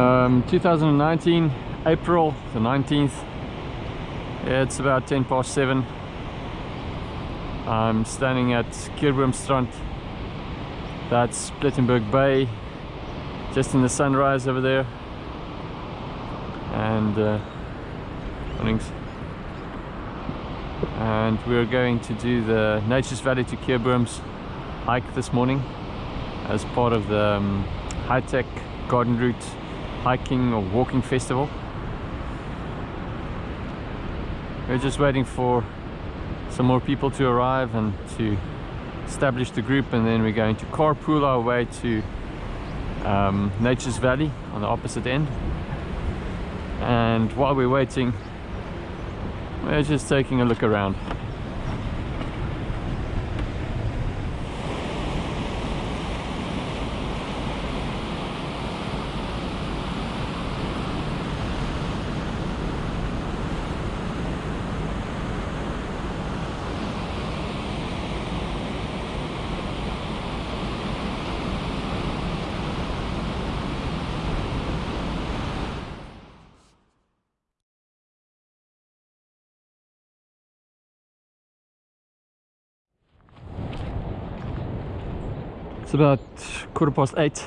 Um, 2019, April the 19th. Yeah, it's about 10 past 7. I'm standing at Keurboomstrand. That's Plettenberg Bay, just in the sunrise over there. And uh, mornings. And we're going to do the Nature's Valley to Keurbooms hike this morning as part of the um, high-tech garden route hiking or walking festival. We're just waiting for some more people to arrive and to establish the group and then we're going to carpool our way to um, Nature's Valley on the opposite end. And while we're waiting we're just taking a look around about quarter past eight.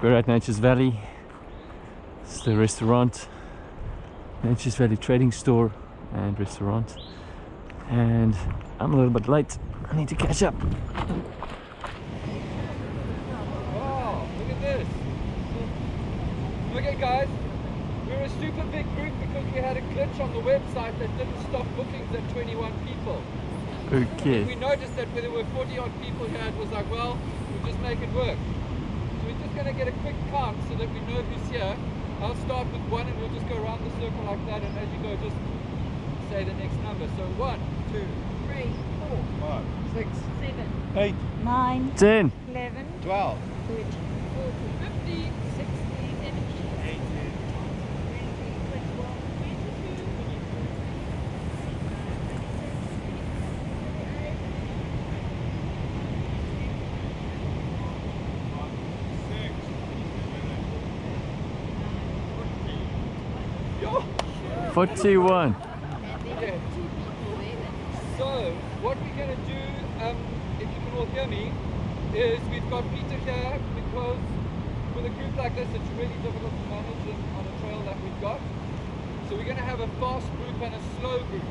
We're at Nature's Valley. It's the restaurant. Nature's Valley Trading Store and restaurant. And I'm a little bit late. I need to catch up. Wow, look at this. Okay guys, we're a super big group because we had a glitch on the website that didn't stop bookings at 21 people. Okay. We noticed that when there were 40 odd people here, it was like, well, we'll just make it work. So we're just going to get a quick count so that we know who's here. I'll start with one and we'll just go around the circle like that and as you go just say the next number. So one, two, three, four, five, six, seven, eight, nine, Ten. eleven, twelve, thirteen, fourteen, fifty, 41. Okay. So, what we're going to do, um, if you can all hear me, is we've got Peter here because with a group like this, it's really difficult to manage on a trail that we've got. So we're going to have a fast group and a slow group.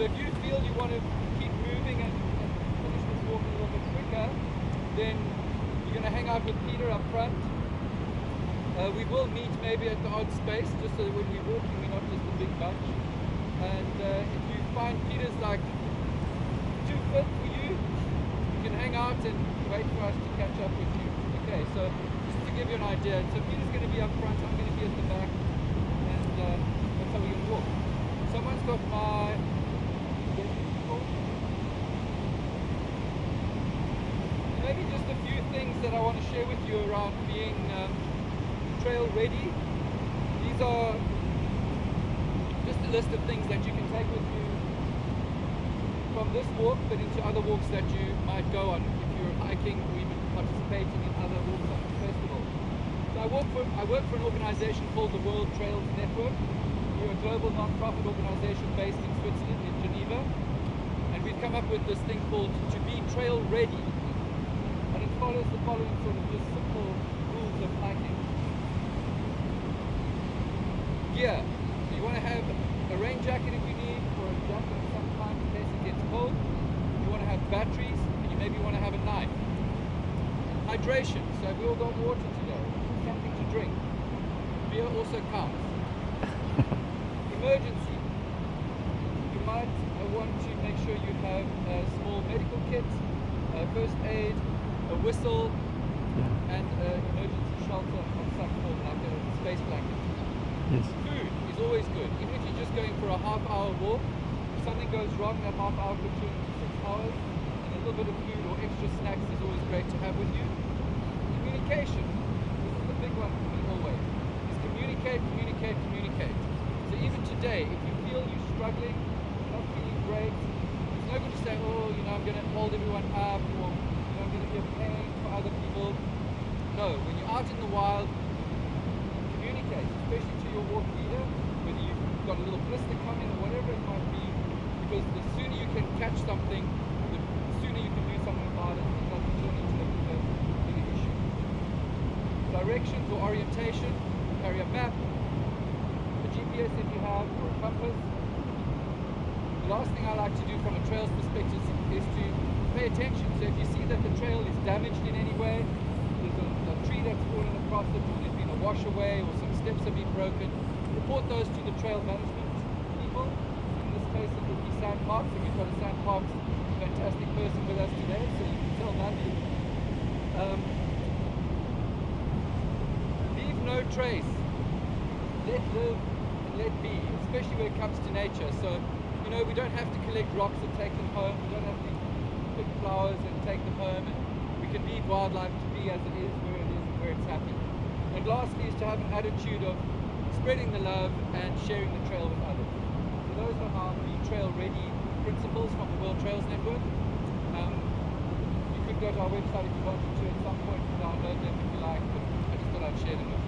So if you feel you want to keep moving and, and finish this walk a little bit quicker, then you're going to hang out with Peter up front. Uh, we will meet maybe at the odd space, just so that when we're walking, we're not just a big bunch. And uh, if you find Peter's like too fit for you, you can hang out and wait for us to catch up with you. Okay, so just to give you an idea, so Peter's going to be up front, I'm going to be at the back, and uh, that's how we're going to walk. Someone's got my maybe just a few things that I want to share with you around being um, trail ready. These are just a list of things that you can take with you from this walk, but into other walks that you might go on if you're hiking or even participating in other walks on the festival. So I work for I work for an organization called the World Trails Network. We're a global non-profit organization based in Switzerland, in Geneva, and we've come up with this thing called to be trail ready, and it follows the following sort of just simple rules of hiking. Gear. So you want to have a rain jacket if you need, or a jacket of some kind in case it gets cold. You want to have batteries, and you maybe want to have a knife. Hydration. So we all got water today. Something to drink. Beer also counts. Emergency. You might uh, want to make sure you have a small medical kit, uh, first aid, a whistle, and an emergency shelter of some form, like a space blanket. Yes. Food is always good. Even if you're just going for a half hour walk, if something goes wrong, that half hour could turn into six hours, and a little bit of food or extra snacks is always great to have with you. Communication. This is the big one for me always. Is communicate, communicate, communicate. So even today, if you feel you're struggling, not feeling great, it's no good to say, oh, you know, I'm going to hold everyone up, or you know, I'm going to be a pain for other people. No, when you're out in the wild, communicate, especially to your walk leader, whether you've got a little blister coming or whatever it might be, because the sooner you can catch something, the sooner you can do something about it. It doesn't turn into a bigger, bigger issue. Directions or orientation, carry a map, a GPS if you have, or a compass. The last thing I like to do from a trails perspective is to pay attention. So if you see that the trail is damaged in any way, there's a, a tree that's fallen across it, or there's been a wash away, or some steps have been broken, report those to the trail management people. In this case, it would be SANParks, and we've got a Sam Parks fantastic person with us today, so you can tell Nandi. Um, no trace. Let live and let be, especially when it comes to nature. So, you know, we don't have to collect rocks and take them home. We don't have to pick flowers and take them home. And we can leave wildlife to be as it is, where it is, and where it's happy. And lastly is to have an attitude of spreading the love and sharing the trail with others. So those are our the trail ready principles from the World Trails Network. Um, you could go to our website if you wanted to at some point and download them if you like, but I just thought I'd share them.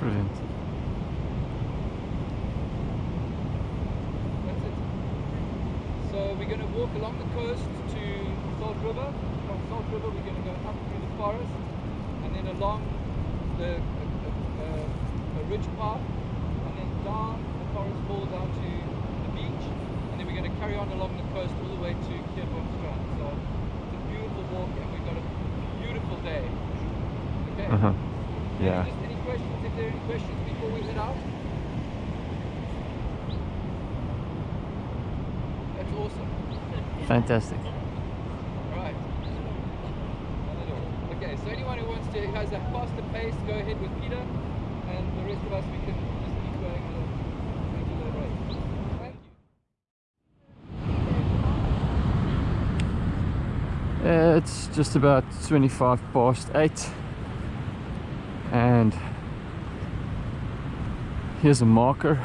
Brilliant. That's it. So we're going to walk along the coast to Salt River. From Salt River we're going to go up through the forest and then along the a, a ridge path and then down the forest wall down to the beach and then we're going to carry on along the coast all the way to Strand. So it's a beautiful walk and we've got a beautiful day. Okay? Uh huh. Yeah. Just any questions, if there are any questions before we head out? That's awesome. Fantastic. Right. Not at all. Okay, so anyone who wants to, who has a faster pace, go ahead with Peter, and the rest of us, we can just keep going at a regular rate. Thank you. Uh, It's just about 25 past 8 and here's a marker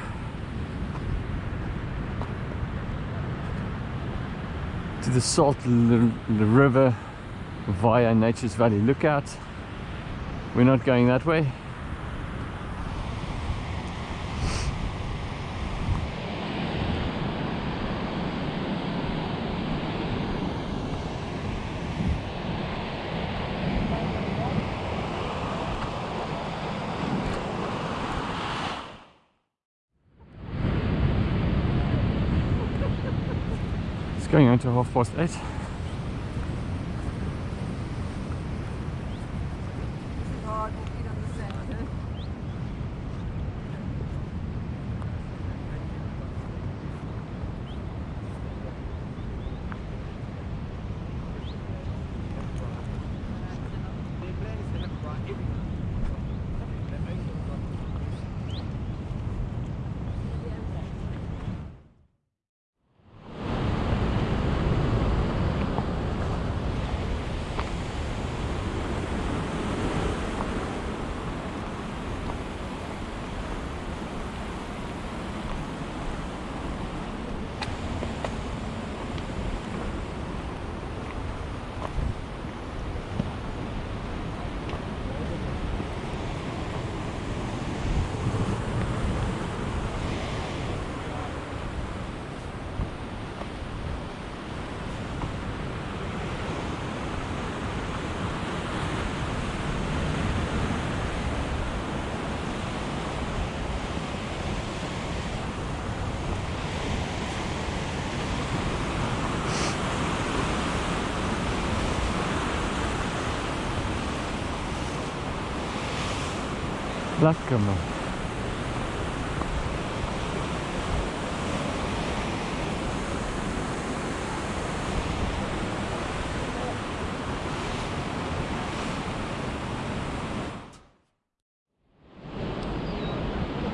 to the Salt River via Nature's Valley Lookout. We're not going that way. It's going on to half past 8.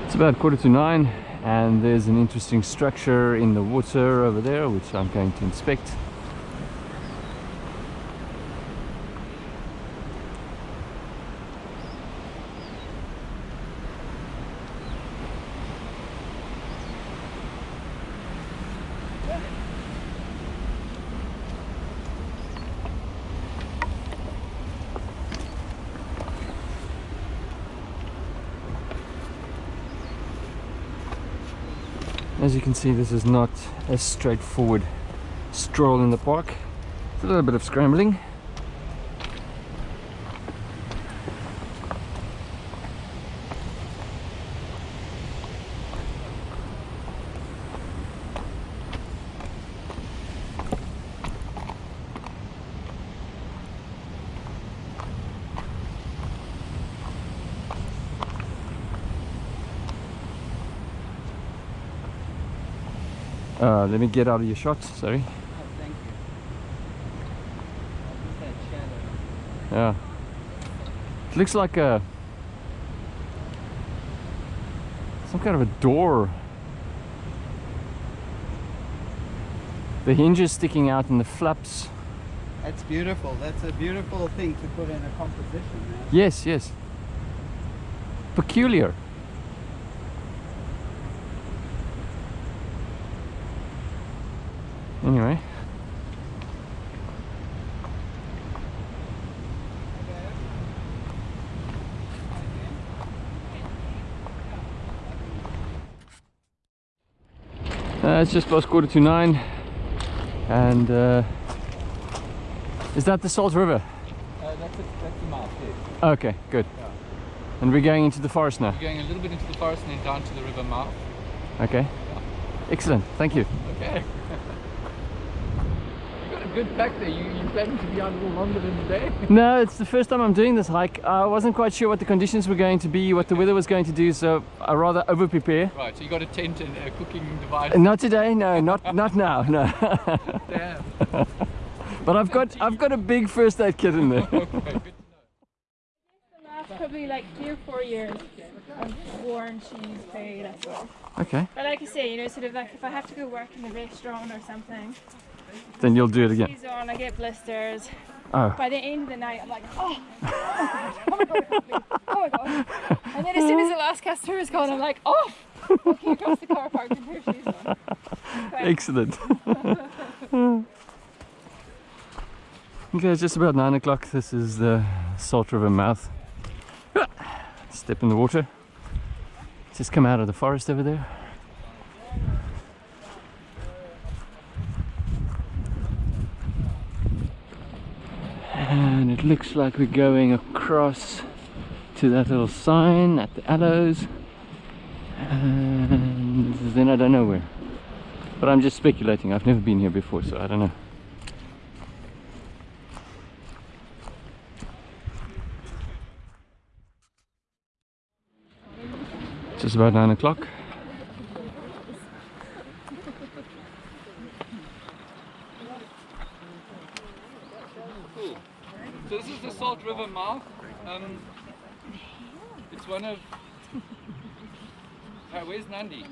It's about quarter to nine and there's an interesting structure in the water over there which I'm going to inspect. As you can see, this is not a straightforward stroll in the park. It's a little bit of scrambling. Uh, let me get out of your shot, sorry. Oh, thank you. Yeah. It looks like a some kind of a door. The hinges sticking out and the flaps. That's beautiful. That's a beautiful thing to put in a composition. Man. Yes, yes. Peculiar. Anyway. Uh, it's just past quarter to nine and uh, is that the Salt River? Uh, that's, a, that's the mouth, yes. Okay, good. Yeah. And we're going into the forest now. We're going a little bit into the forest and then down to the river mouth. Okay. Excellent. Thank you. Okay. You got a good pack there. You, you planning to be out a little longer than today? No, it's the first time I'm doing this hike. I wasn't quite sure what the conditions were going to be, what the weather was going to do, so I rather over prepare. right, so you got a tent and a cooking device. Not today, no, not not now, no. Damn. but I've got I've got a big first aid kit in there. Okay, good to know. The last probably like three or four years, I've worn shoes very little. Okay, But like I say, you know, sort of like if I have to go work in the restaurant or something, then you'll do it again. on, I get blisters. Oh, By the end of the night, I'm like, oh, oh my god, oh my god. And then as soon as the last customer is gone, I'm like, oh, walking across the car park with of shoes on. Right. excellent. okay, it's just about nine o'clock. This is the Salt River mouth. Step in the water. Just come out of the forest over there. And it looks like we're going across to that little sign at the aloes. And then I don't know where. But I'm just speculating. I've never been here before, so I don't know. It's just about nine o'clock. So this is the Salt River mouth. Um, it's one of. Uh, where's Nandi?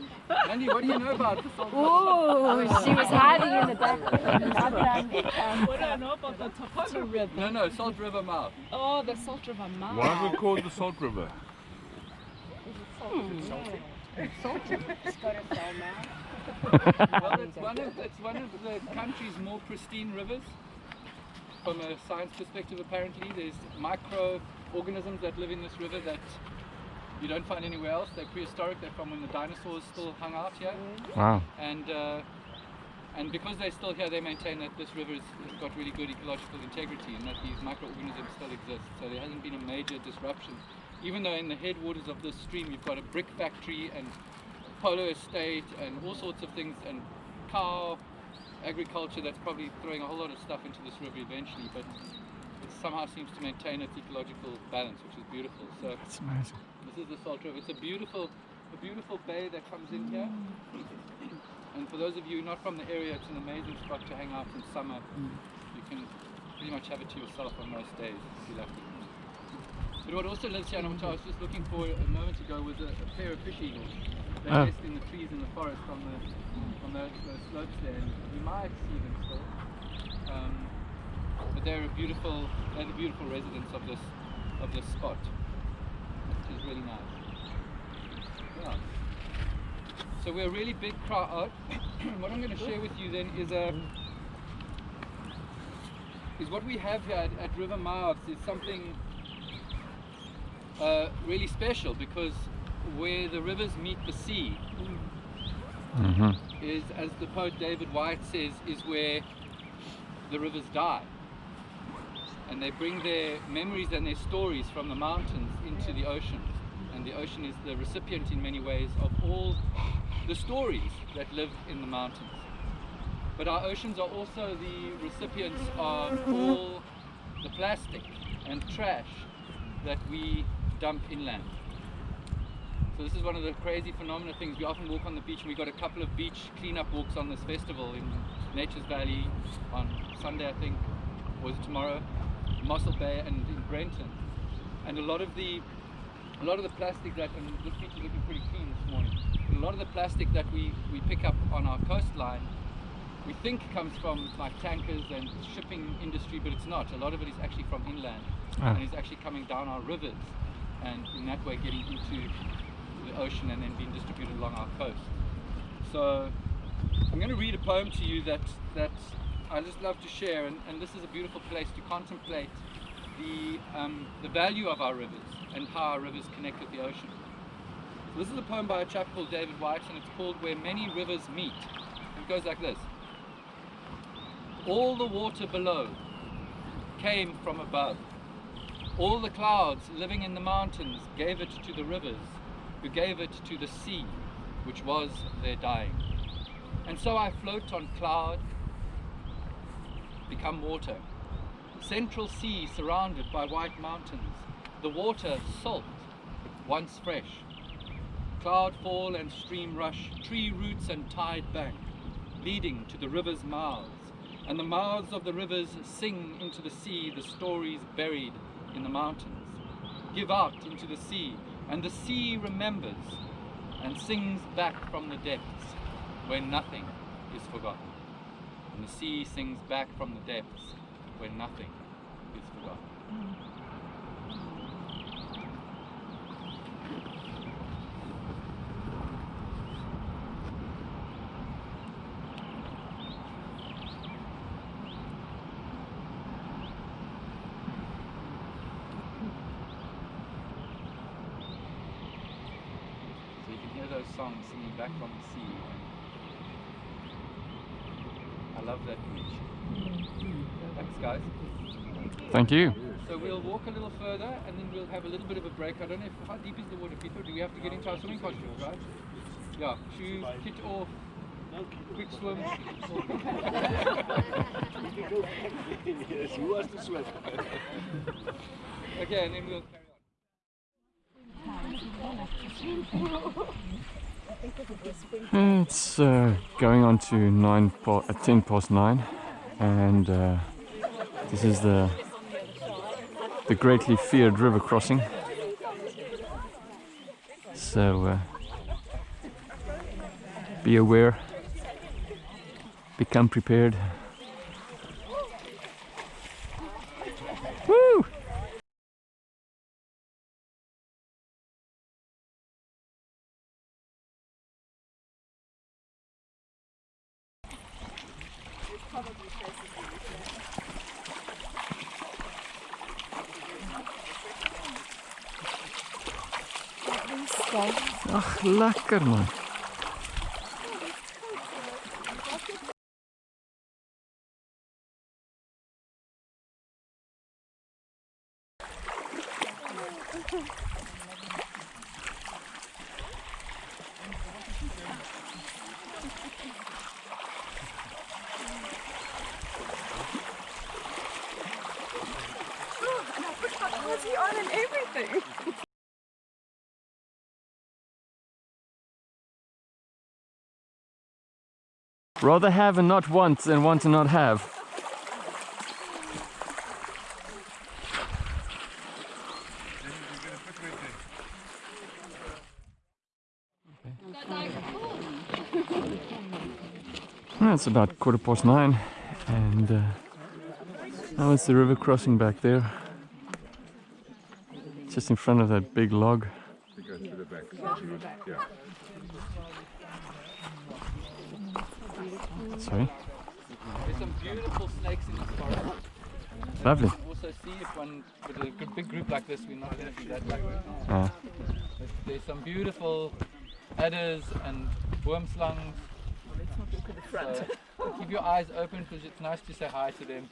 Nandi, what do you know about the Salt Oh, she was hiding in the back. What do I know about the topography? No, no, Salt River mouth. Oh, the Salt River Mouth. Why is it called the Salt River? it's salt it's Well, it's one of it's one of the country's more pristine rivers. From a science perspective, apparently, there's microorganisms that live in this river that you don't find anywhere else. They're prehistoric. They're from when the dinosaurs still hung out here, Wow. and uh, and because they're still here, they maintain that this river has has got really good ecological integrity and that these microorganisms still exist. So there hasn't been a major disruption. Even though in the headwaters of this stream, you've got a brick factory and polo estate and all sorts of things and cow agriculture that's probably throwing a whole lot of stuff into this river eventually, but it somehow seems to maintain its ecological balance, which is beautiful. So That's amazing. this is the Salt River. It's a beautiful, a beautiful bay that comes in here. Mm. And for those of you not from the area, it's an amazing spot to hang out in summer. Mm. You can pretty much have it to yourself on most days if you're lucky. But what also lives here, and which I was just looking for a moment ago, was a, a pair of fish eagles. They Oh. nest in the trees in the forest on the on those, slopes there, and you might see them still. Um, but they're a beautiful, they're the beautiful residents of this of this spot, which is really nice. Yeah. So we're a really big crowd out. what I'm going to share with you then is a is what we have here at, at River Mouths is something uh, really special because where the rivers meet the sea, Mhm. is, as the poet David Whyte says, is where the rivers die. And they bring their memories and their stories from the mountains into the ocean. And the ocean is the recipient in many ways of all the stories that live in the mountains. But our oceans are also the recipients of all the plastic and trash that we dump inland. So this is one of the crazy phenomena things. We often walk on the beach and we've got a couple of beach cleanup walks on this festival in Nature's Valley on Sunday I think, or was it tomorrow? Mossel Bay and in Brenton. And a lot of the a lot of the plastic that and this beach is looking pretty clean this morning. A lot of the plastic that we, we pick up on our coastline we think comes from like tankers and shipping industry, but it's not. A lot of it is actually from inland Ah. and is actually coming down our rivers and in that way getting into ocean and then being distributed along our coast. So I'm going to read a poem to you that that I just love to share, and, and this is a beautiful place to contemplate the um, the value of our rivers and how our rivers connect with the ocean. So this is a poem by a chap called David Whyte, and it's called "Where Many Rivers Meet." It goes like this: All the water below came from above. All the clouds living in the mountains gave it to the rivers, who gave it to the sea, which was their dying. And so I float on cloud, become water. Central sea surrounded by white mountains, the water salt, once fresh. Cloud fall and stream rush, tree roots and tide bank, leading to the river's mouths. And the mouths of the rivers sing into the sea the stories buried in the mountains. Give out into the sea, and the sea remembers and sings back from the depths where nothing is forgotten. And the sea sings back from the depths where nothing is forgotten. Mm. So you can hear those songs singing back from the sea. I love that beach. Thanks guys. Thank you. So we'll walk a little further and then we'll have a little bit of a break. I don't know if, how deep is the water, Peter? Do we have to get into our swimming costumes, right? Yeah, shoes, kit off, quick swim. yes, who wants to swim? Okay, and then we'll carry on. It's uh, going on to nine po- uh, ten past nine, and uh, this is the the greatly feared river crossing. So uh, be aware, become prepared. Ach, lekker Rather have and not want than want and not have. Well, it's about quarter past nine, and uh, now it's the river crossing back there, just in front of that big log. Sorry, There's some beautiful snakes in this forest. lovely. Also see if one, with a good big group like this, we're not going to be that lucky. Uh, But there's some beautiful adders and boomslangs. So keep your eyes open because it's nice to say hi to them.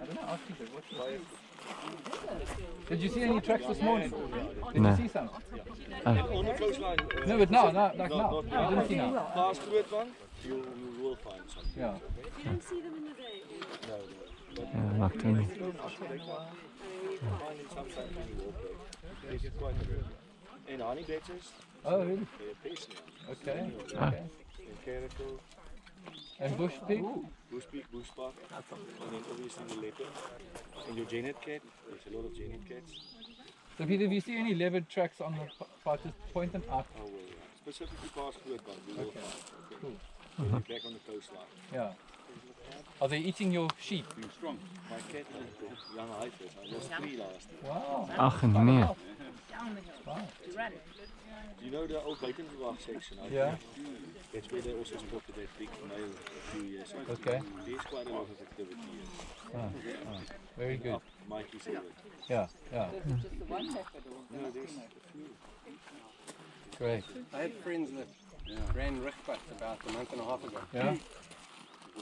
I don't know, ask Peter, what's the size? Did you see any tracks this morning? Did No. you see some? On the coastline. Uh, No, but now, now, like no, now. not I didn't see now. Past Groot one, you, you will find something. Yeah. No, no. Yeah, nocturnal. Finding sometimes when you walk there. It's quite a bit. In honey badgers, Oh, really? they're pacing. Okay. Ah. Okay. In caracal, And bush pig? bush pig, bush park, and then obviously the leopard. And your genet cat, there's a lot of genet cats. So Peter, if you see any leopard tracks on the p- part, just point them out. Oh, well, yeah. Specifically past Groot one, you will Okay. find. Cool. When you're back on the coastline. Yeah. Are they eating your sheep? My cat, young heifers, I lost three last year. Wow. Ach nee. Wow. Do you know the old Buitenverwacht section? out Yeah. there? That's where they also spotted that big male a few years ago. Okay. There's quite a lot of activity here. Ah, ah. Very good. Up Mikey's Hill. Yeah, yeah. No, there's a few. Great. I had friends that ran Richtpad about a month and a half ago. Yeah.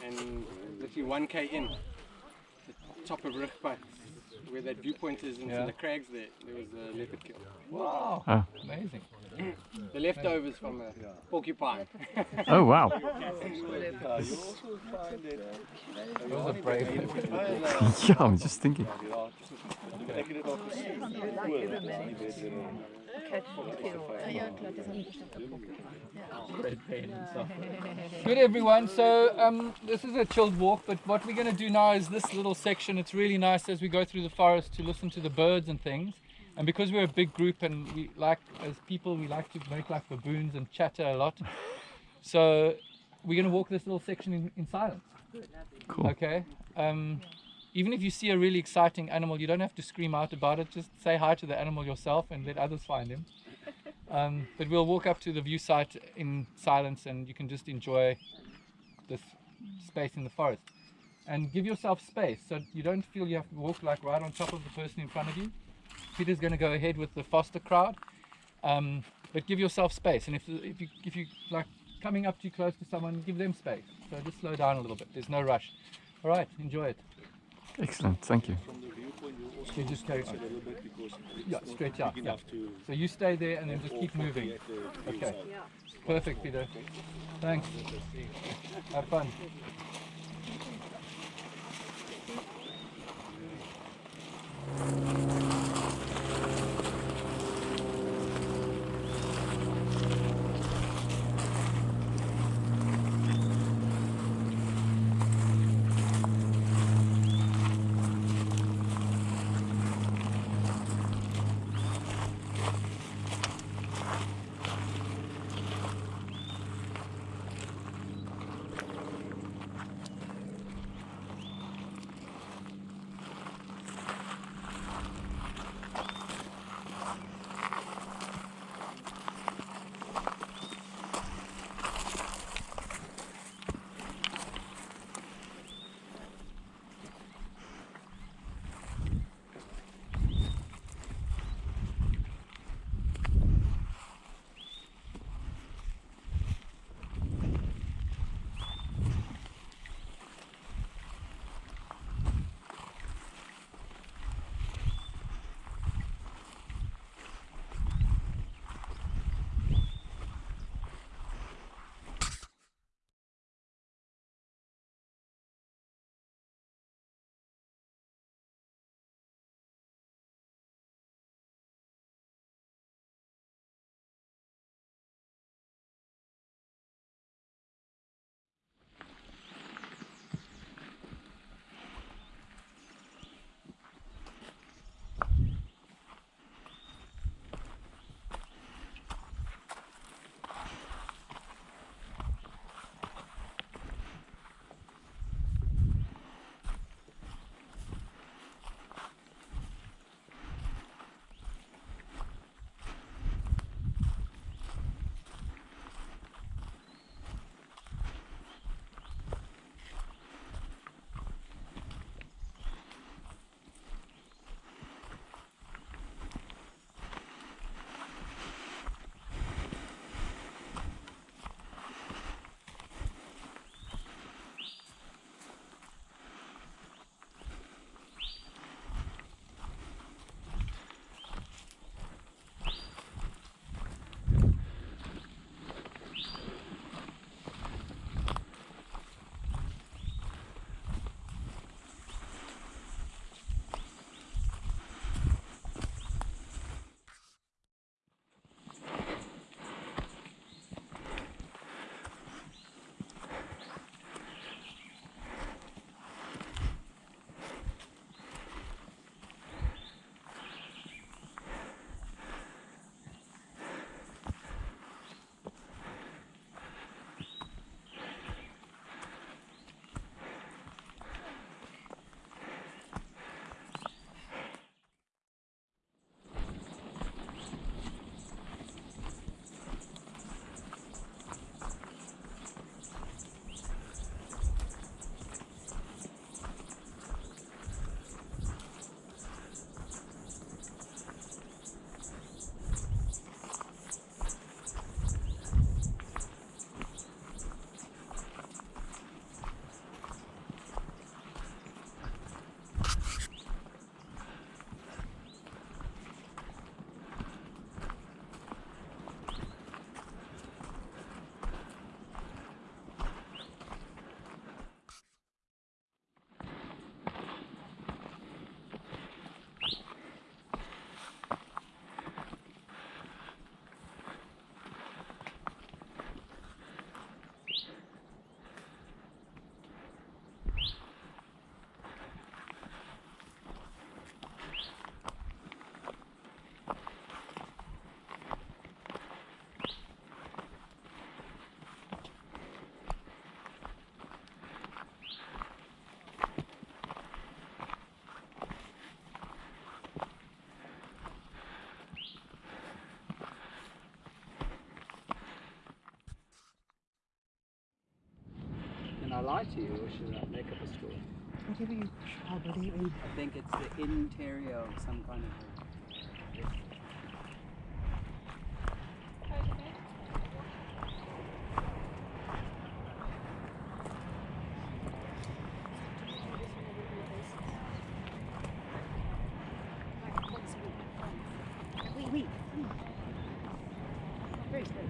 And literally 1k in, the top of Richtpad, where that viewpoint is into Yeah. the crags there, there was a leopard kill. Wow. Ah. Amazing. The leftovers from a porcupine. Oh wow. Uh, you also find that Those brave. yeah, I'm just thinking. ja, dan betekent het ook gezien. Cool, dat is niet beter. Good everyone. So um, this is a chilled walk, but what we're going to do now is this little section. It's really nice as we go through the forest to listen to the birds and things. And because we're a big group and we like, as people, we like to make like baboons and chatter a lot. So we're going to walk this little section in, in silence. Cool. Okay. Um, even if you see a really exciting animal, you don't have to scream out about it. Just say hi to the animal yourself and let others find him. Um, but we'll walk up to the view site in silence and you can just enjoy this space in the forest. And give yourself space so you don't feel you have to walk like right on top of the person in front of you. Peter's going to go ahead with the foster crowd. Um, but give yourself space. And if, if, you, if you like coming up too close to someone, give them space. So just slow down a little bit. There's no rush. All right, enjoy it. Excellent, thank you. You just go okay. yeah, straight up. Yeah. So you stay there and then just keep moving. Okay. Perfect, Peter. Thanks. Have fun. Lie to you or should I make up a story? Whatever you I believe in. I think it's the interior of some kind of. a- Oui, oui. Very slowly.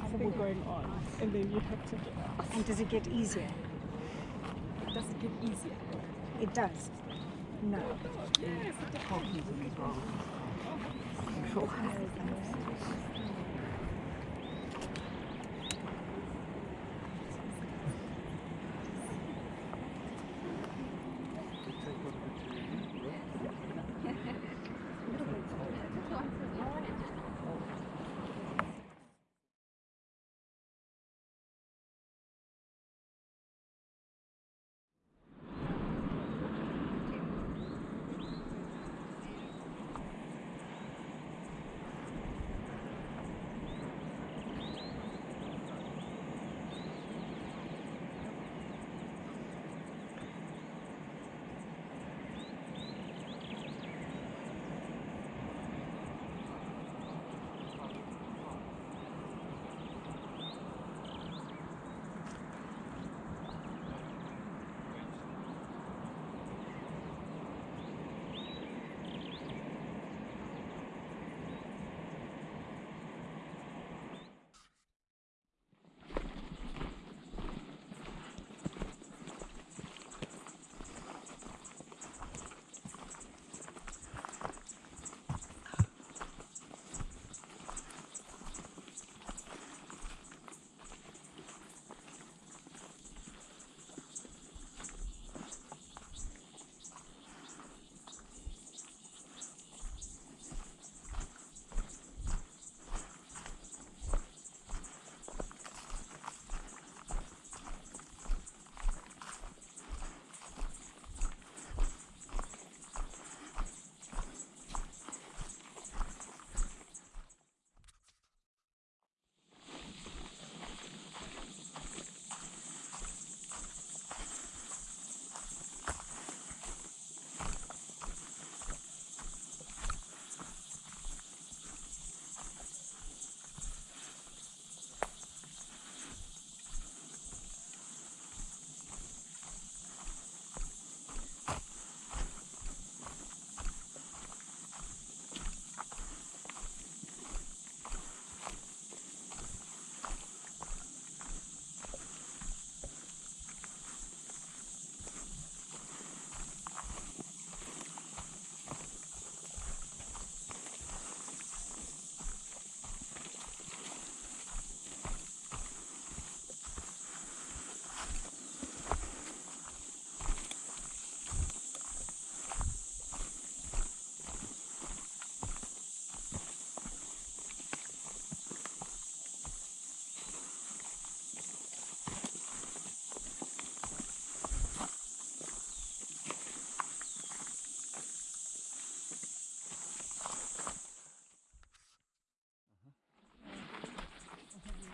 Something going on, and then you have to get out. And does it get easier? Does it get easier? It does. No.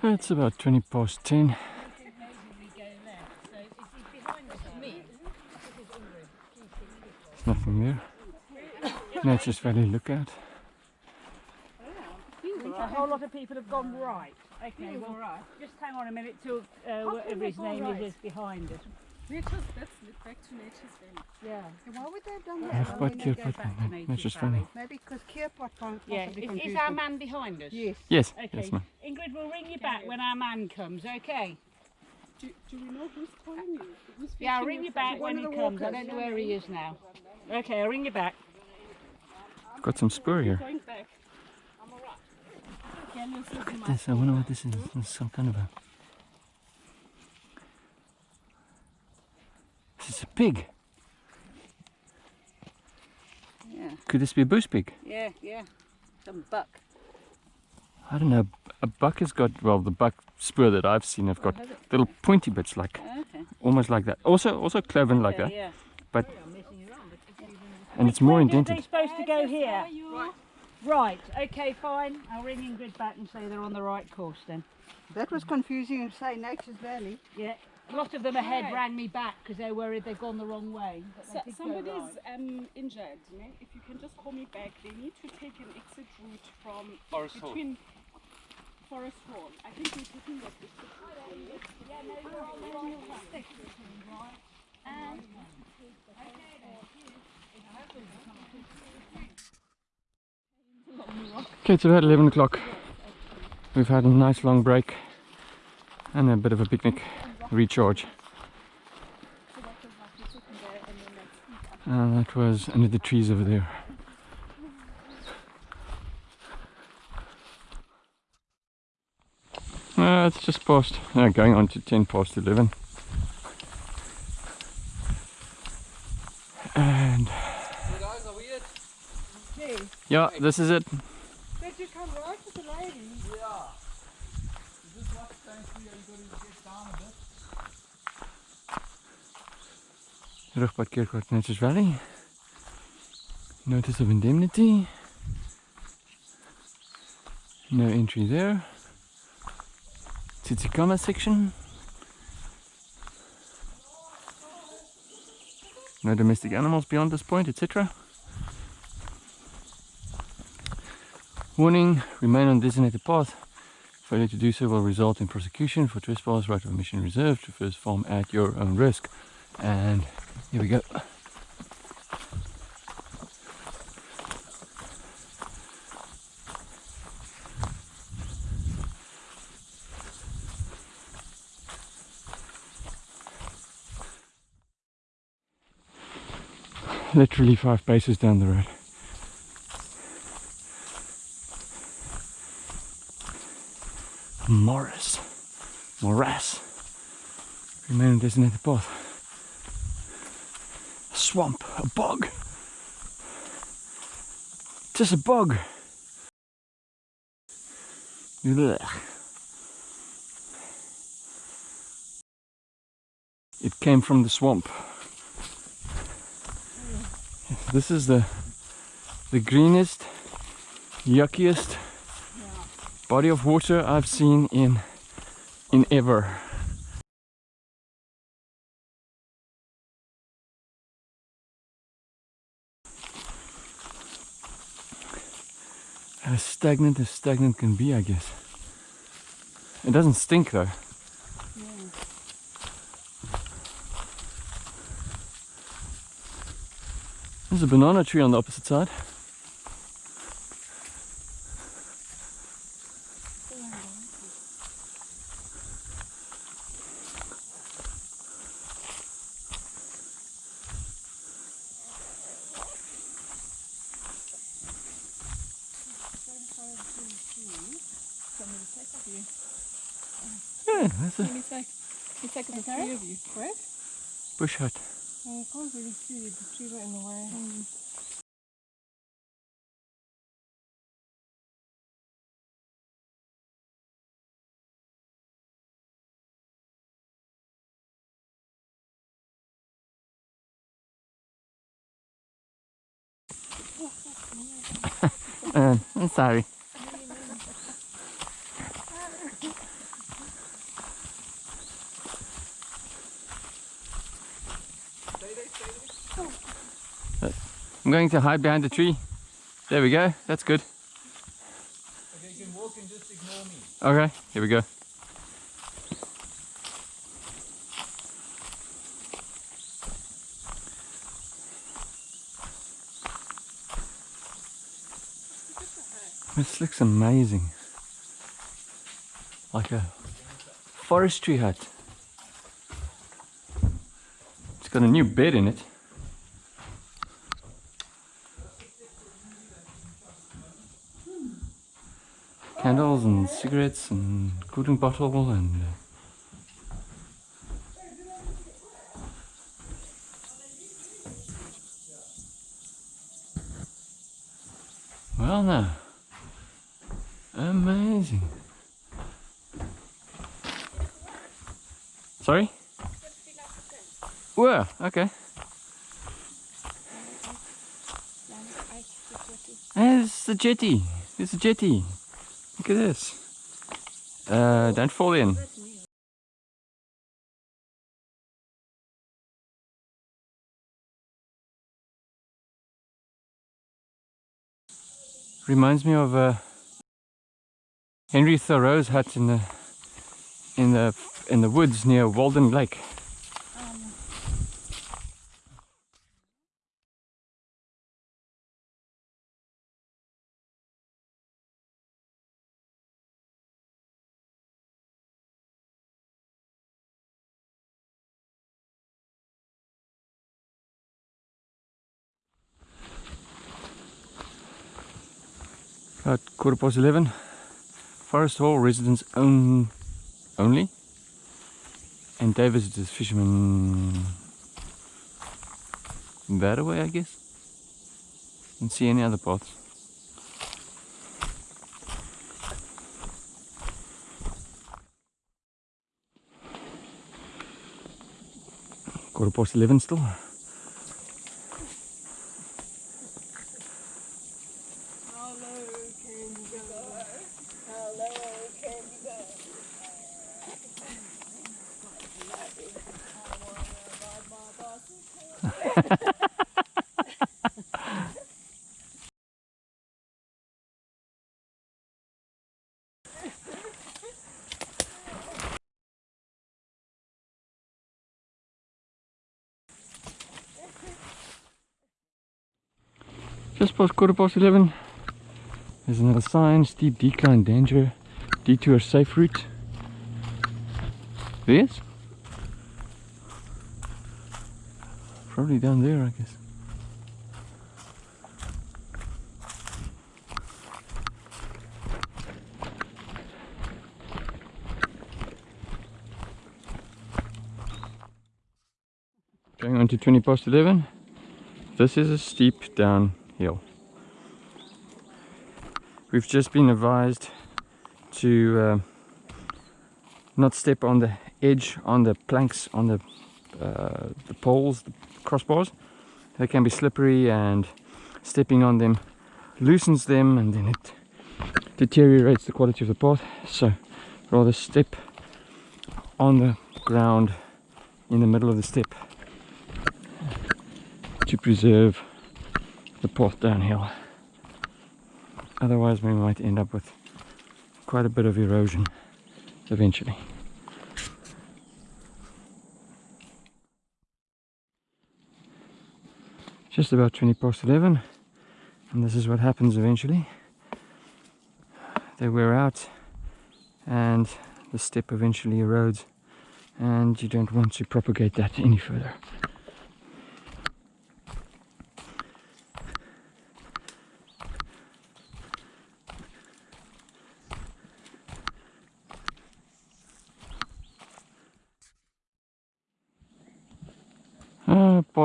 It's about 20 past 10. There's nothing there. Nature's Valley Lookout. A whole lot of people have gone right. Okay, well, just hang on a minute till uh, whatever his name is is behind us. Nature's, that's back to Nature's Valley. Yeah. Why would they have done I that? have quite we care go but back to Nature's Nature's Valley. Valley. Maybe because Kierpot can't Yeah, possibly is, is our man behind us? Yes. Yes, Okay. yes, ma'am. Ingrid, we'll ring you back when our man comes, okay? Do, do we know who's calling you? Who's Yeah, I'll ring you you back when he of the comes. I don't know where he is now. Okay, I'll ring you back. Got some spur here. Going back. I'm alright. Can you see my This, I wonder what this is. This is some kind of a. This is a pig. Yeah, Could this be a bush pig? yeah, yeah. Some buck. I don't know. A buck has got, well, the buck spur that I've seen have got has little pointy bits, like Okay. almost like that. Also, also cloven like yeah, that, yeah. but and it's more Where are they indented. supposed to go here? Right, okay, fine. I'll ring in Ingrid back and say they're on the right course then. That was confusing and say Nature's Valley. Yeah. A lot of them ahead Okay. rang me back because they're worried they've gone the wrong way. So, somebody's right. um, injured. Ne? If you can just call me back, they need to take an exit route from Forest Hall. Forest Hall. I think we're taking that exit route. Okay, it's about 11 o'clock. We've had a nice long break and a bit of a picnic recharge. And that was under the trees over there. Uh, it's just past, uh, going on to 10 past 11. And You guys are weird. yeah, this is it. Did you come right with the lady? Yeah. Is this what's going through? Everybody get down a bit. Terug by Kirkwart Nature's Valley. Notice of indemnity. No entry there. Tsitsikamma section. No domestic animals beyond this point, etc. Warning, remain on designated path. Failure to do so will result in prosecution for trespass, right of admission reserved, traverse farm at your own risk. And here we go. Literally five paces down the road. Morris. Morass. Remain designated path a swamp, a bog. Just a bog. It came from the swamp. This is the the greenest, yuckiest body of water I've seen in in ever. as stagnant as stagnant can be, I guess. It doesn't stink though. There's a banana tree on the opposite side. Yeah, that's a Let me take, let me take the three of you. What? bush hut. I it. The tree in the way. Uh, I'm sorry. I'm going to hide behind the tree. There we go. That's good. Okay, you can walk and just ignore me. Okay, here we go. This looks amazing. Like a forestry hut. It's got a new bed in it. Candles and cigarettes and cooling bottle and uh, Well now. Amazing. Sorry? Well, okay. It's the jetty. It's a jetty. Look at this. Uh, don't fall in. Reminds me of uh, Henry Thoreau's hut in the in the in the woods near Walden Lake. About quarter past 11. Forest Hall residents own only. And day visitors, fishermen. That way I guess. Don't see any other paths. Quarter past 11 still. Just past quarter past 11. There's another sign, steep decline danger, detour safe route. This? Probably down there, I guess. Going on to 20 past 11. This is a steep downhill. We've just been advised to uh, not step on the edge, on the planks, on the, uh, the poles, the crossbars. They can be slippery and stepping on them loosens them and then it deteriorates the quality of the path. So rather step on the ground in the middle of the step to preserve the path downhill. Otherwise we might end up with quite a bit of erosion eventually. Just about 20 past 11 and this is what happens eventually. They wear out and the step eventually erodes and you don't want to propagate that any further.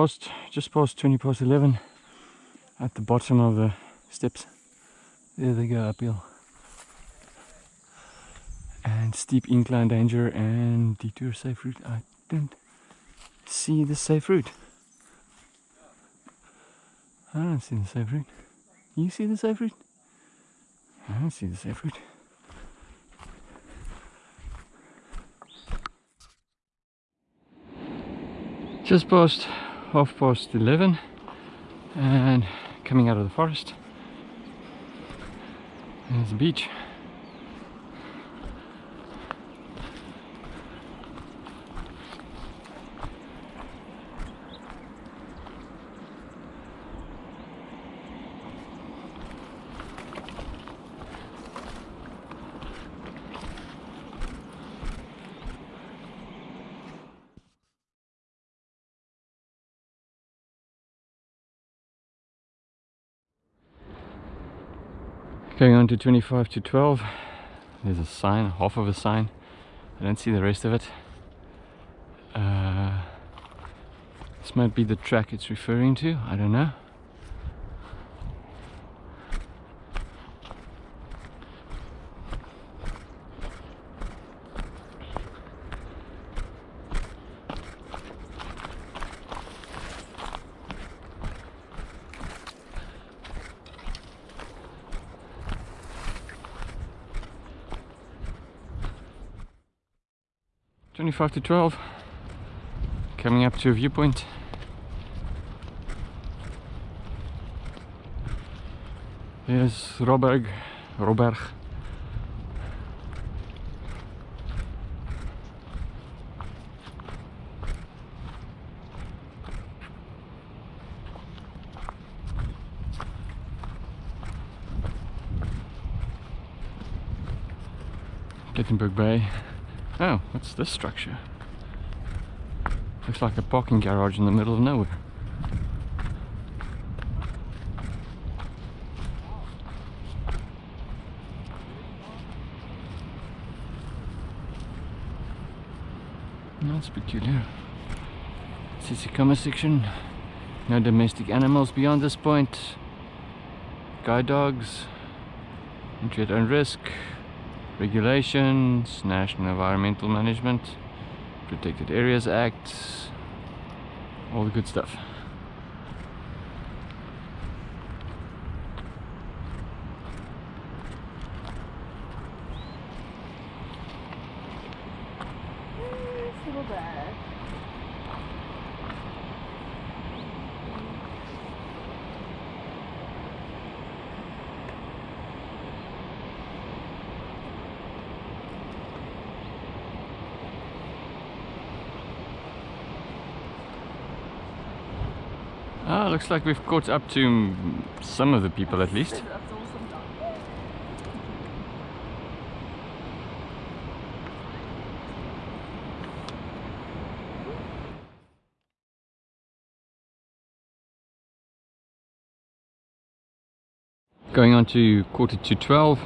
Just past 20 past 11 at the bottom of the steps. There they go uphill. And steep incline danger and detour safe route. I don't see the safe route. I don't see the safe route. You see the safe route? I don't see the safe route. Just past half past 11 and coming out of the forest. There's the beach. Going on to 25 to 12. There's a sign, half of a sign. I don't see the rest of it. Uh, this might be the track it's referring to, I don't know. 25 to 12. Coming up to a viewpoint. Here's Robberg, Robberg. Plettenberg Bay. Oh, what's this structure? Looks like a parking garage in the middle of nowhere. That's peculiar. Tsitsikamma section. No domestic animals beyond this point. Guide dogs. Entry at own risk. Regulations. National Environmental Management. Protected Areas Act. All the good stuff. Little bag. Ah, looks like we've caught up to some of the people at least. Going on to quarter to 12.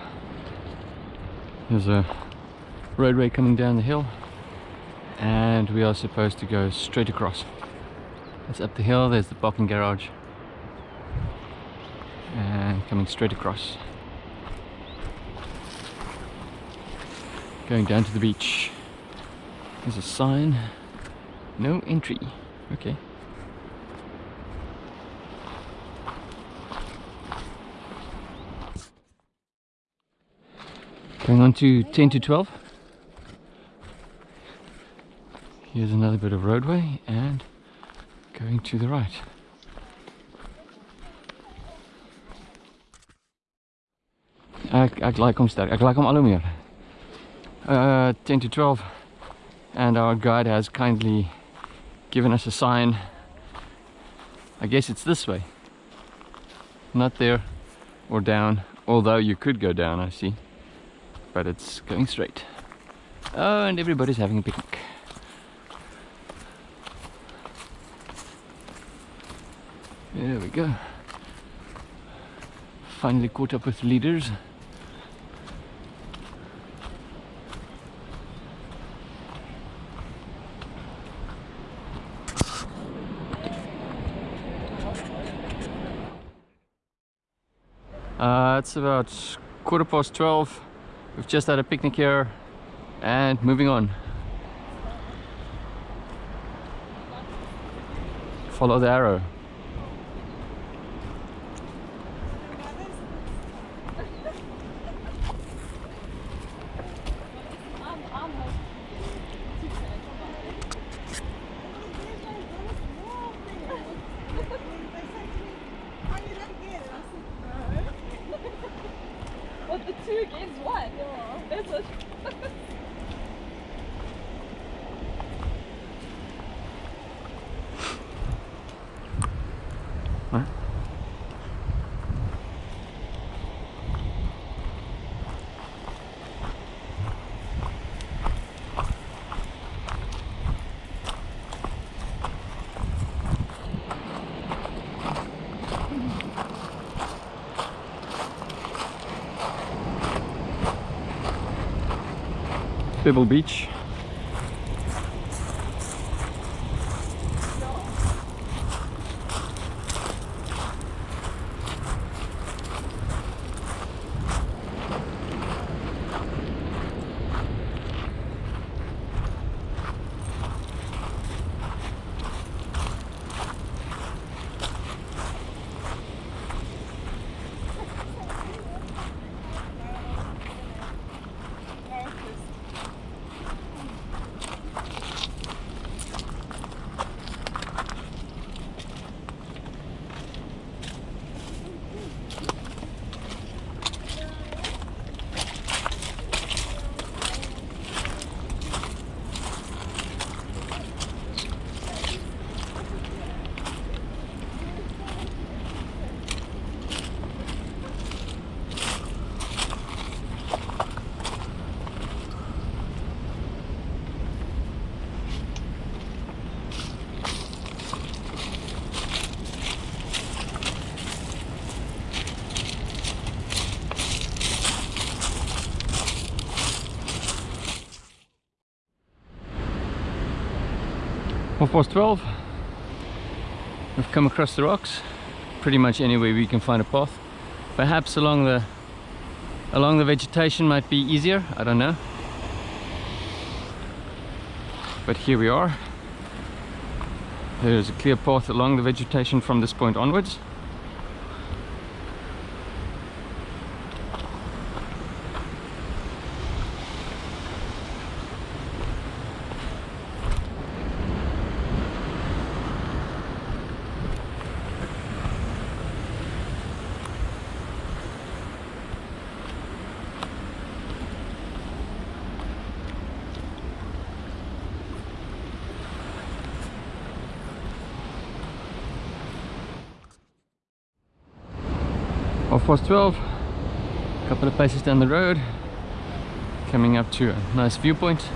There's a roadway coming down the hill. And we are supposed to go straight across. It's up the hill, there's the parking garage. And coming straight across. Going down to the beach. There's a sign. No entry. Okay. Going on to 10 to 12. Here's another bit of roadway and going to the right. Like hom sterk. Ek like hom al. Uh, 10 to 12 and our guide has kindly given us a sign. I guess it's this way. Not there or down, although you could go down, I see. But it's going straight. Oh, and everybody's having a picnic. There we go. Finally caught up with leaders. Uh, it's about quarter past 12. We've just had a picnic here and moving on. Follow the arrow. Pebble Beach. Half past 12. We've come across the rocks. Pretty much anywhere we can find a path. Perhaps along the along the vegetation might be easier, I don't know. But here we are. There's a clear path along the vegetation from this point onwards. Half 12 a couple of places down the road. Coming up to a nice viewpoint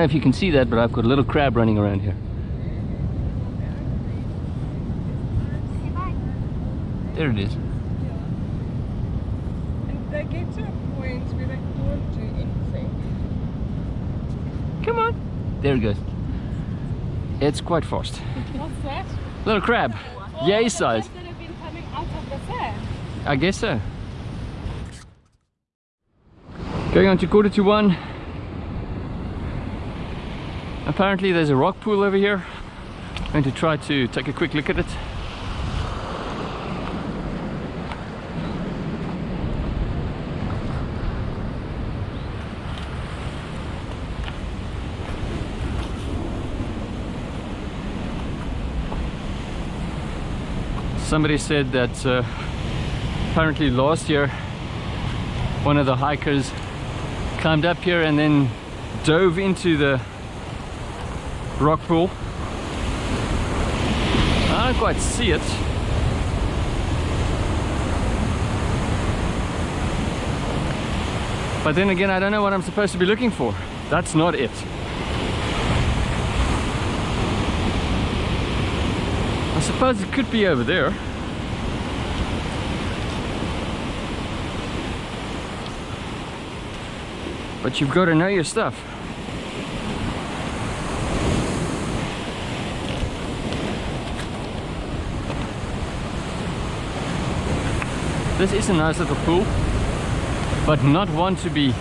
know if you can see that, but I've got a little crab running around here. There it is. And they get to a point where they can't do anything. Come on. There it goes. It's quite fast. What's that? Little crab. Oh, Yay the size. that have been coming out of the sand. I guess so. Going on to quarter to one. Apparently there's a rock pool over here. I'm going to try to take a quick look at it. Somebody said that uh, apparently last year one of the hikers climbed up here and then dove into the rock pool. I don't quite see it. But then again, I don't know what I'm supposed to be looking for. That's not it. I suppose it could be over there. But you've got to know your stuff. This is a nice little pool, but not one to be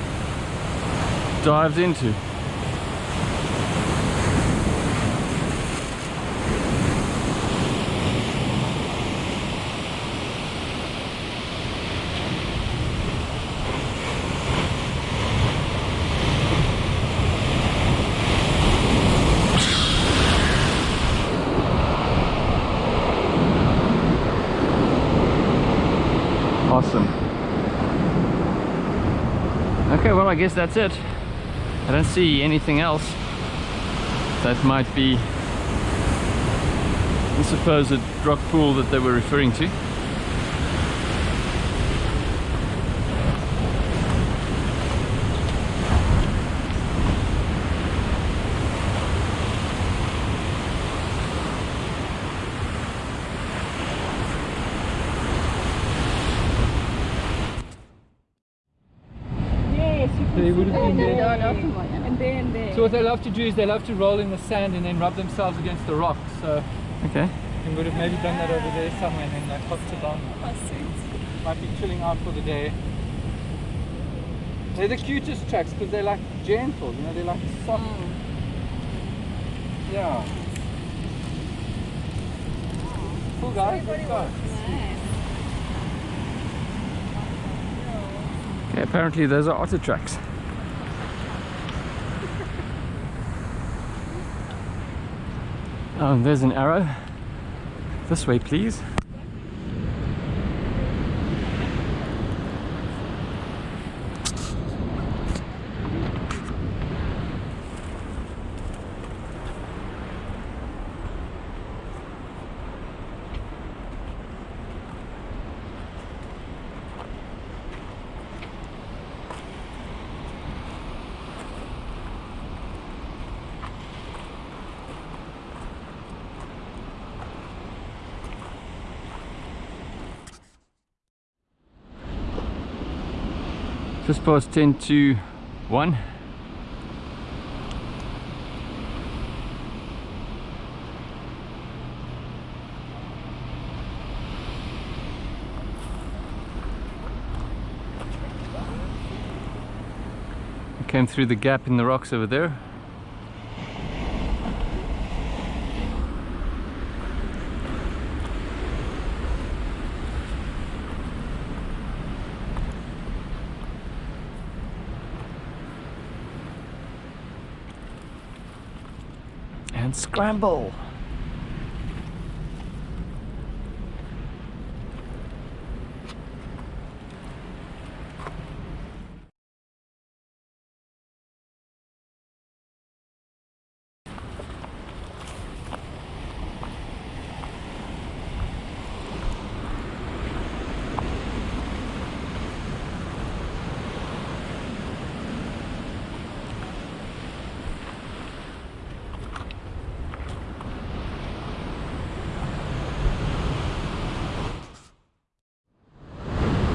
dived into. Awesome. Okay, well I guess that's it. I don't see anything else that might be the supposed rock pool that they were referring to. Yes, you can They would see have been that. there. And there and there. So they love to do is they love to roll in the sand and then rub themselves against the rocks. So Okay. you would have maybe done that over there somewhere and then they hopped along. Might be chilling out for the day. They're the cutest tracks because they're like gentle, you know, they're like soft. Yeah. Cool guys, let's go. Okay, apparently those are otter tracks. Oh, and there's an arrow. This way, please. Just past 10 to 1. I came through the gap in the rocks over there. and scramble.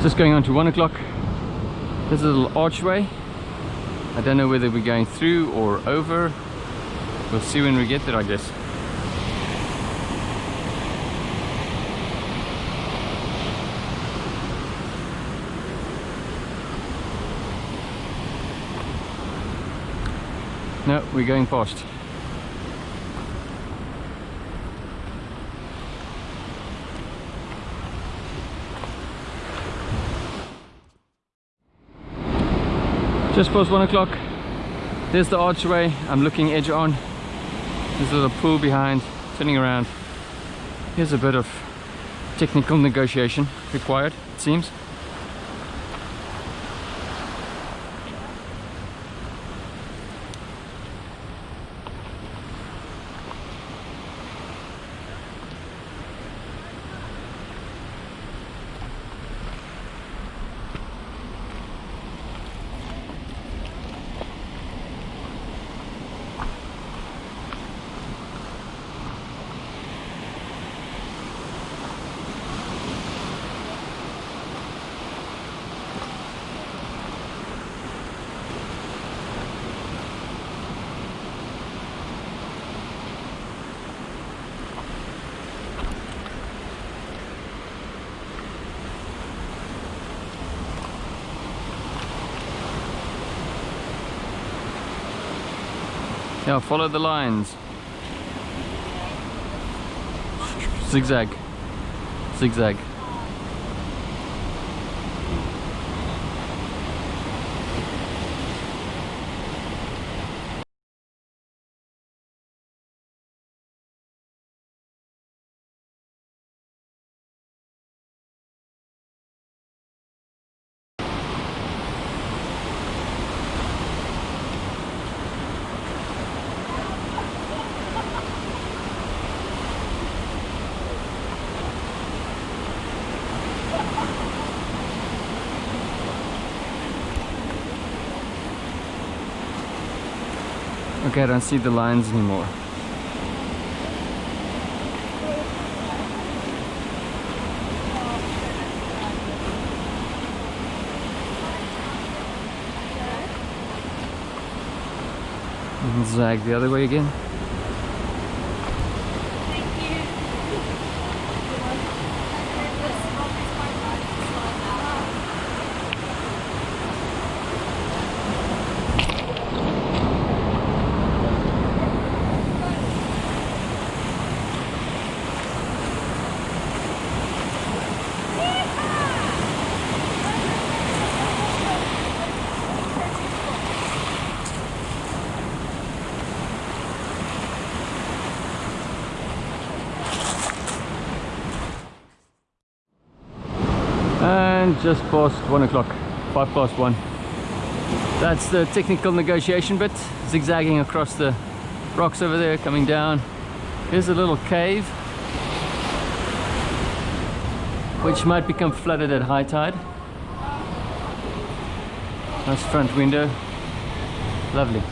Just going on to one o'clock. There's a little archway. I don't know whether we're going through or over. We'll see when we get there, I guess. No, we're going past. Just past one o'clock. There's the archway. I'm looking edge on. There's a little pool behind. Turning around. Here's a bit of technical negotiation required, it seems. Now follow the lines. Zigzag. Zigzag. I don't see the lines anymore. And zag the other way again. And just past one o'clock, five past one. That's the technical negotiation bit, zigzagging across the rocks over there, coming down. Here's a little cave, which might become flooded at high tide. Nice front window, lovely.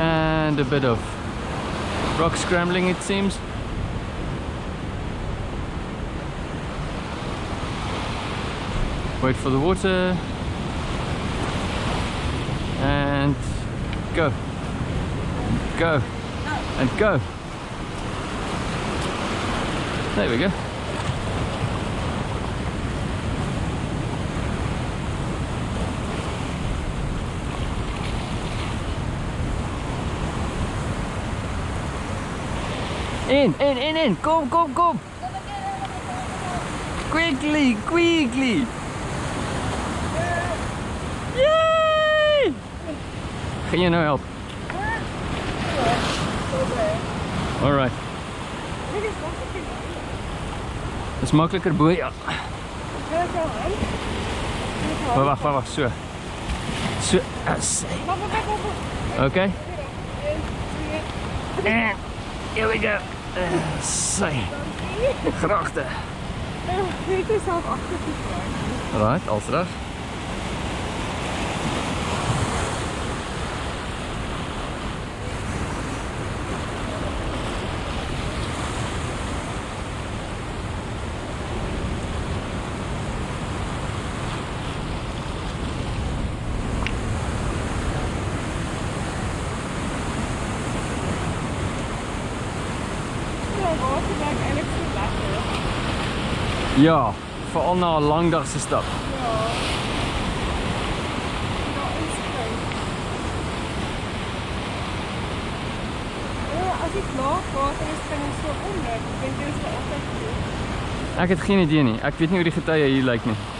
and a bit of Rock scrambling it seems. Wait for the water. And go. Go. And go. There we go. In, in, in, in. Kom, kom, kom. Quickly, quickly. Yay! Ga je nou helpen? Alright. Dat is makkelijker boei. Ja. Wacht, wacht, wacht. Zo. Zo. Oké. En here we go. Uh, say. Grachten. Dit is zelf achter Alright, als terug. Ja, veral na 'n lang dag se stap. Ja. ja, ja as ek laag water is, kan jy so omloop. Ek dink dit is altyd goed. Ek het geen idee nie. Ek weet nie hoe die getye hier lyk nie.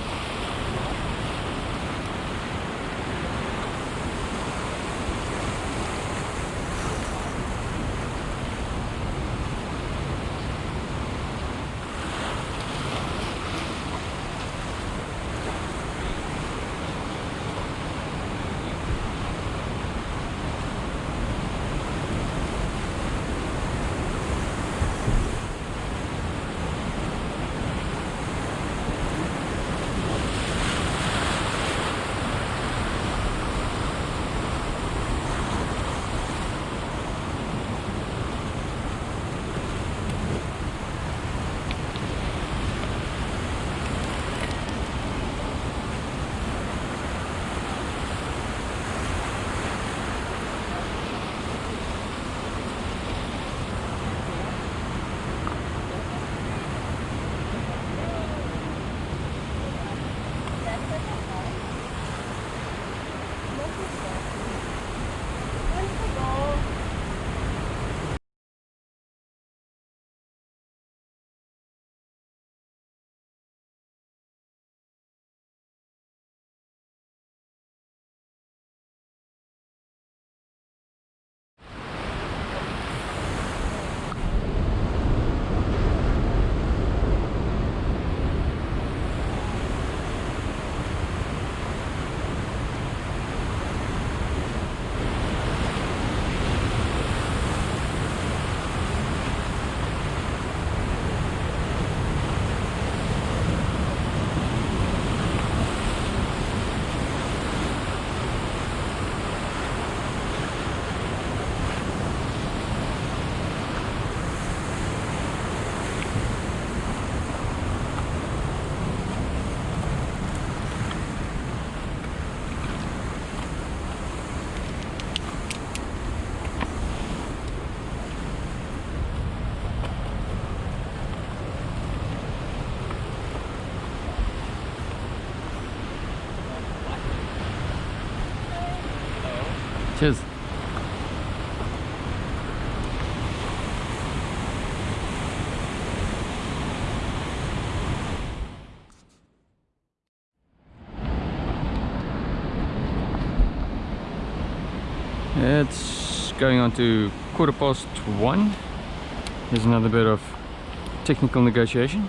Going on to quarter past one. Here's another bit of technical negotiation.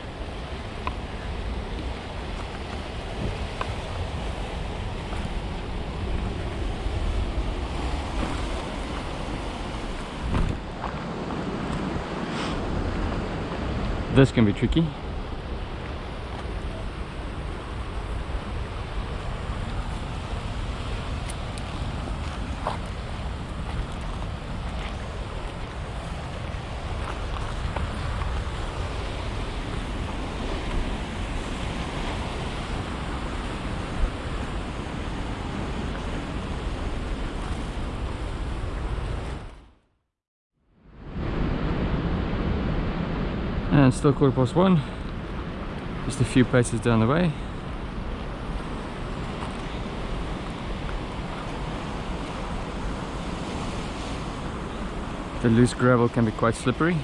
This can be tricky. And still quarter past one. Just a few paces down the way. The loose gravel can be quite slippery.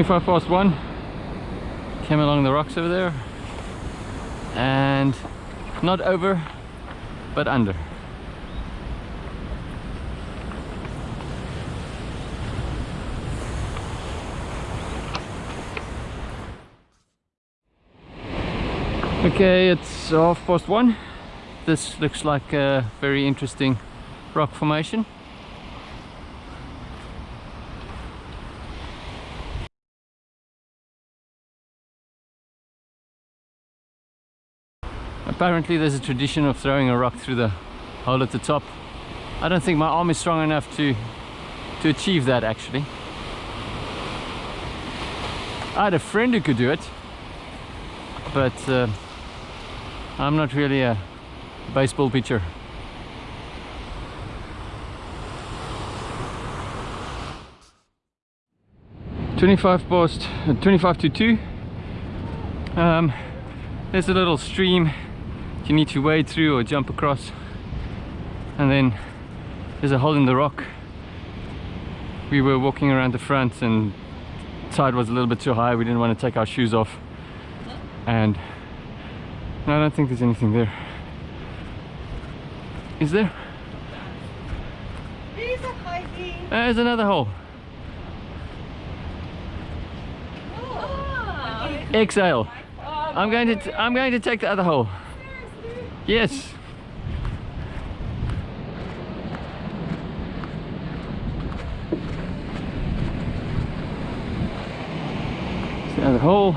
Twenty-five past one. Came along the rocks over there, and not over, but under. Okay, it's half past one. This looks like a very interesting rock formation. Apparently there's a tradition of throwing a rock through the hole at the top. I don't think my arm is strong enough to to achieve that actually. I had a friend who could do it, but uh, I'm not really a baseball pitcher. Twenty-five past, uh, twenty-five to two. Um, there's a little stream you need to wade through or jump across, and then there's a hole in the rock. We were walking around the front, and tide was a little bit too high. We didn't want to take our shoes off, and no, I don't think there's anything there. Is there? There's a Heidi. Uh, there's another hole. Oh. Exhale. I'm going to t I'm going to take the other hole. Yes. It's the other hole.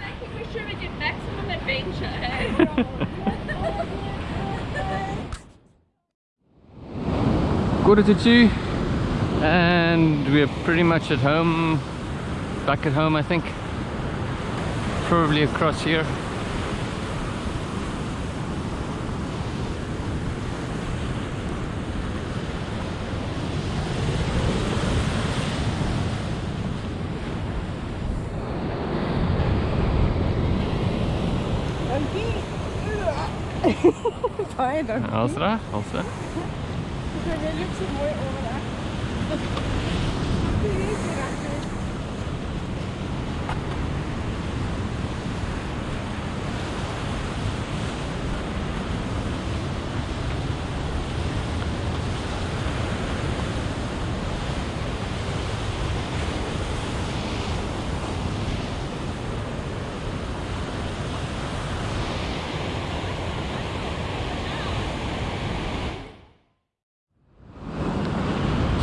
I think we should get maximum adventure, hey? Quarter to two and we're pretty much at home back at home I think. Probably across here. Fine, don't Cornelia heeft te mooi oren.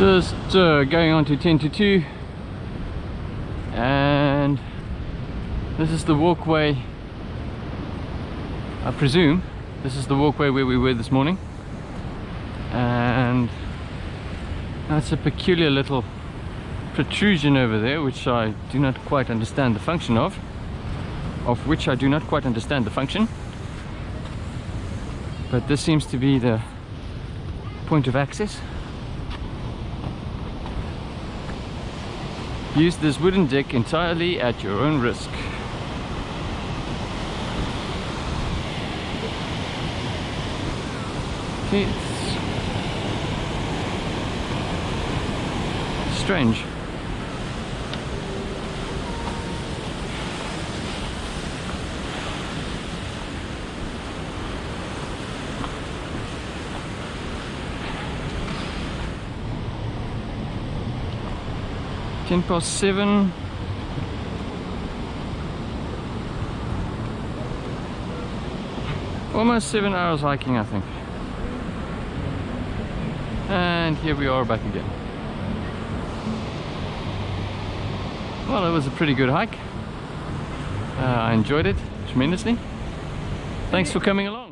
Just uh, going on to 10 to 2 and this is the walkway I presume this is the walkway where we were this morning. And that's a peculiar little protrusion over there which I do not quite understand the function of of which I do not quite understand the function. But this seems to be the point of access Use this wooden deck entirely at your own risk. It's strange. Ten past seven. Almost seven hours hiking, I think. And here we are back again. Well, it was a pretty good hike. Uh, I enjoyed it tremendously. Thanks for coming along.